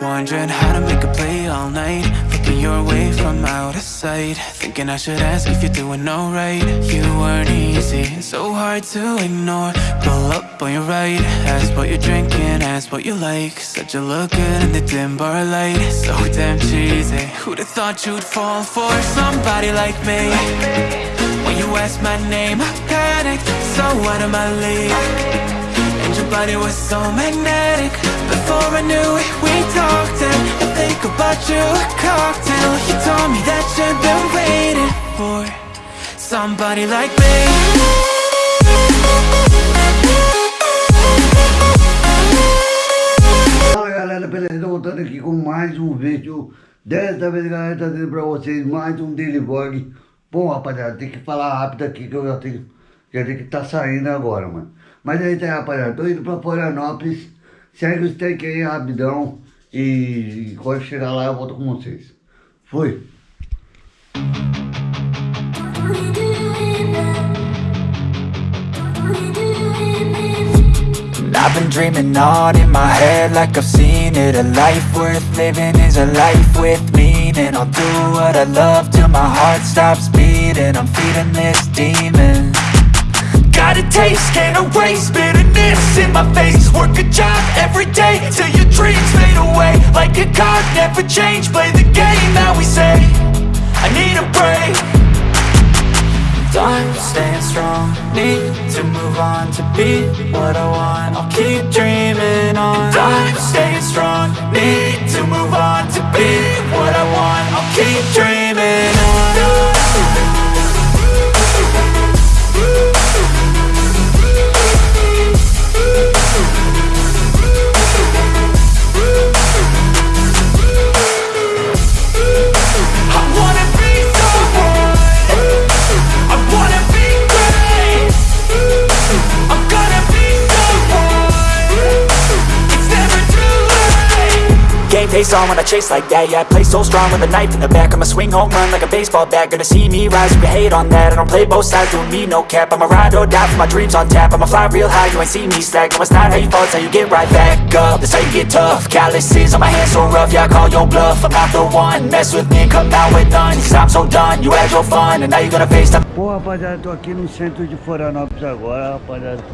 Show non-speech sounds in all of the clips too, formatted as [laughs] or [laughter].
Wondering how to make a play all night. Looking your way from out of sight. Thinking I should ask if you're doing alright. You weren't easy, so hard to ignore. Pull up on your right. Ask what you're drinking, ask what you like. Said you look good in the dim bar light. So damn cheesy. Who'd have thought you'd fall for somebody like me? When you asked my name, I panicked. So out of my league. And your body was so magnetic Before I knew it, we talked And I think about you, a cocktail You told me that you've been waiting for Somebody like me galera, beleza? Voltando aqui com mais um vídeo Dessa vez galera, trazendo pra vocês mais um daily vlog Bom rapaziada, tem que falar rápido aqui que eu já tenho Já tenho que tá saindo agora, mano mas é isso aí, rapaziada. Tô indo pra Florianópolis. Segue aí rapidão. E quando chegar lá eu volto com vocês. Fui. I've been dreaming on in my head like I've seen it A life worth living is a life with meaning I'll do what I love till my heart stops beating I'm feeding this demon Got a taste, can't erase bitterness in my face. Work a job every day till your dreams fade away. Like a card, never change, play the game that we say. I need a break. I'm staying strong, need to move on To be what I want, I'll keep dreaming on. I'm staying strong, need to move on To be what I want, I'll keep dreaming face on when I chase like that. Yeah, I play so strong with a knife in the back. I'ma swing home run like a baseball bat. Gonna see me rise, you can hate on that. I don't play both sides, doing me no cap. I'ma ride or die for my dreams on tap. I'ma fly real high, you ain't see me slack. No, it's not how you fall, it's how you get right back up. That's how you get tough. Calluses on my hands so rough, yeah, I call your bluff. I'm not the one, mess with me come out with none. Cause I'm so done, you had your fun And now you're gonna face them Pô, rapaziada, tô aqui no centro de Florianópolis agora, rapaziada.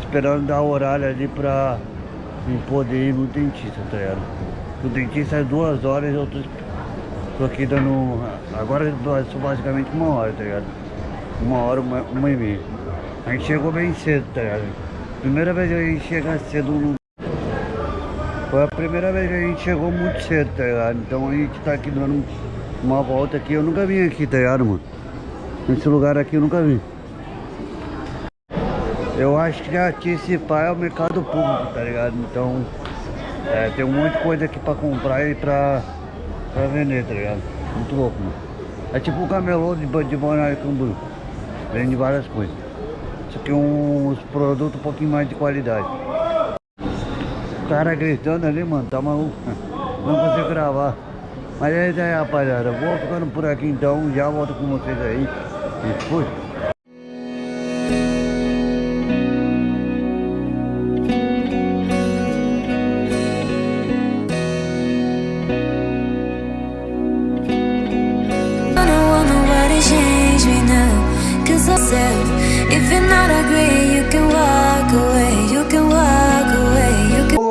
Esperando dar horário ali pra me poder ir no dentista, tá ligado? O dentista é duas horas eu tô, tô aqui dando. Agora são basicamente uma hora, tá ligado? Uma hora, uma, uma e meia. A gente chegou bem cedo, tá ligado? Primeira vez que a gente chega cedo no. Foi a primeira vez que a gente chegou muito cedo, tá ligado? Então a gente tá aqui dando uma volta aqui. Eu nunca vim aqui, tá ligado, mano? Nesse lugar aqui eu nunca vim. Eu acho que pai é o mercado público, tá ligado? Então é, tem um monte de coisa aqui pra comprar e pra, pra vender, tá ligado? Muito louco, mano. É tipo um camelô de, de Balneário Camboriú. Vende várias coisas. Isso aqui é uns produtos um pouquinho mais de qualidade. O cara gritando ali, mano, tá maluco. [laughs] Não consigo gravar. Mas é isso aí, rapaziada. Vou ficando por aqui então. Já volto com vocês aí. E fui.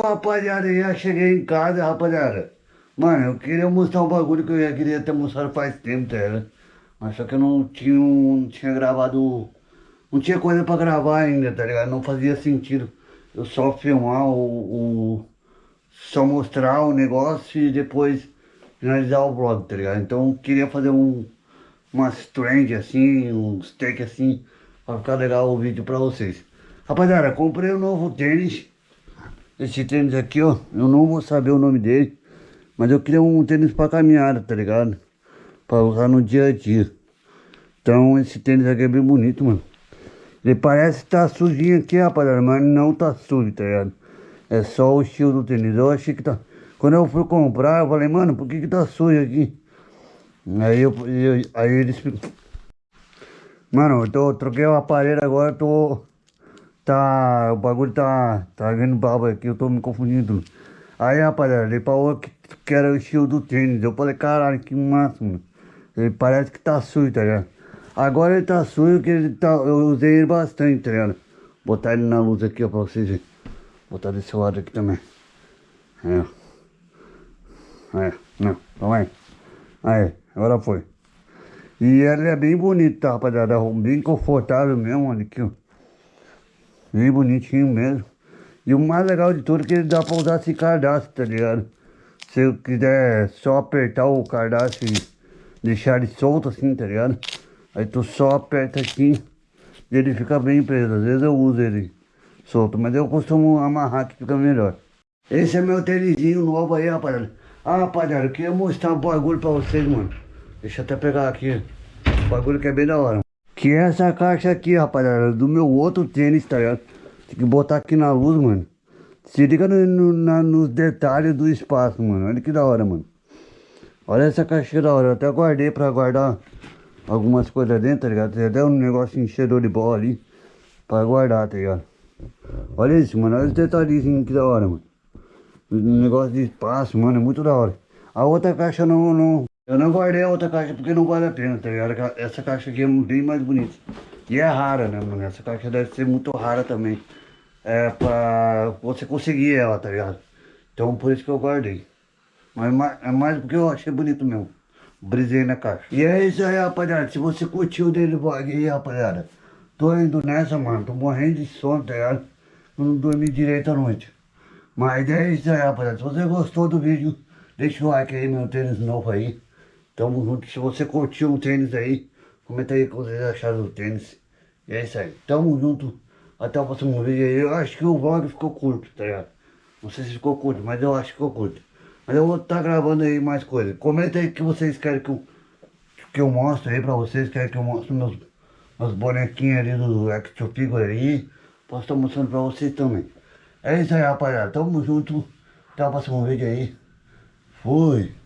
Rapaziada, já cheguei em casa, rapaziada. Mano, eu queria mostrar um bagulho que eu já queria ter mostrado faz tempo, tá? Mas só que eu não tinha, não tinha gravado... Não tinha coisa pra gravar ainda, tá ligado? Não fazia sentido eu só filmar o... o só mostrar o negócio e depois finalizar o vlog, tá ligado? Então eu queria fazer um... Umas trend assim, uns take assim, pra ficar legal o vídeo pra vocês. Rapaziada, comprei um novo tênis esse tênis aqui, ó, eu não vou saber o nome dele. Mas eu queria um tênis pra caminhada, tá ligado? Pra usar no dia a dia. Então esse tênis aqui é bem bonito, mano. Ele parece que tá sujinho aqui, rapaziada, mas não tá sujo, tá ligado? É só o estilo do tênis. Eu achei que tá... Quando eu fui comprar, eu falei, mano, por que que tá sujo aqui? Aí eu... eu aí eles... Mano, eu tô, troquei o aparelho agora, eu tô Tá, o bagulho tá, tá vendo baba aqui, eu tô me confundindo. Aí, rapaziada, ele falou que, que era o estilo do tênis. Eu falei, caralho, que mano. Ele parece que tá sujo, tá ligado? Agora ele tá sujo porque ele tá, eu usei ele bastante, tá ligado? Botar ele na luz aqui, ó, pra vocês verem. Botar desse lado aqui também. É. É, não, calma aí. Aí, agora foi. E ele é bem bonito, tá, rapaziada? Bem confortável mesmo, olha aqui, ó. Bem bonitinho mesmo. E o mais legal de tudo é que ele dá pra usar esse cardápio, tá ligado? Se eu quiser só apertar o cardápio e deixar ele solto assim, tá ligado? Aí tu só aperta aqui e ele fica bem preso. Às vezes eu uso ele solto, mas eu costumo amarrar que fica melhor. Esse é meu tênisinho novo aí, rapaziada. Ah, rapaziada, eu queria mostrar um bagulho pra vocês, mano. Deixa eu até pegar aqui. O bagulho que é bem da hora. Que é essa caixa aqui, rapaziada, do meu outro tênis, tá ligado? Tem que botar aqui na luz, mano. Se liga no, no, na, nos detalhes do espaço, mano. Olha que da hora, mano. Olha essa caixinha da hora. Eu até guardei pra guardar algumas coisas dentro, tá ligado? Tem até um negócio enchedor de bola ali. Pra guardar, tá ligado? Olha isso, mano. Olha os detalhezinhos que da hora, mano. Um negócio de espaço, mano. É muito da hora. A outra caixa não, não... Eu não guardei a outra caixa porque não vale a pena, tá ligado? Essa caixa aqui é bem mais bonita. E é rara, né, mano? Essa caixa deve ser muito rara também. É pra você conseguir ela, tá ligado? Então por isso que eu guardei. Mas é mais porque eu achei bonito mesmo. Brisei na caixa. E é isso aí, rapaziada. Se você curtiu o Daily Vlog aí, rapaziada. Tô indo nessa, mano. Tô morrendo de sono, tá ligado? Não dormi direito à noite. Mas é isso aí, rapaziada. Se você gostou do vídeo, deixa o like aí, meu tênis novo aí. Tamo junto. Se você curtiu o tênis aí, comenta aí o que vocês acharam do tênis. E é isso aí. Tamo junto. Até o próximo vídeo aí. Eu acho que o vlog ficou curto, tá ligado? Não sei se ficou curto, mas eu acho que ficou curto. Mas eu vou estar tá gravando aí mais coisas. Comenta aí que vocês querem que eu, que eu mostre aí pra vocês. Querem que eu mostre meus, meus bonequinhos ali do Action Figure aí. Posso estar mostrando pra vocês também. É isso aí, rapaziada. Tamo junto. Até o próximo vídeo aí. Fui.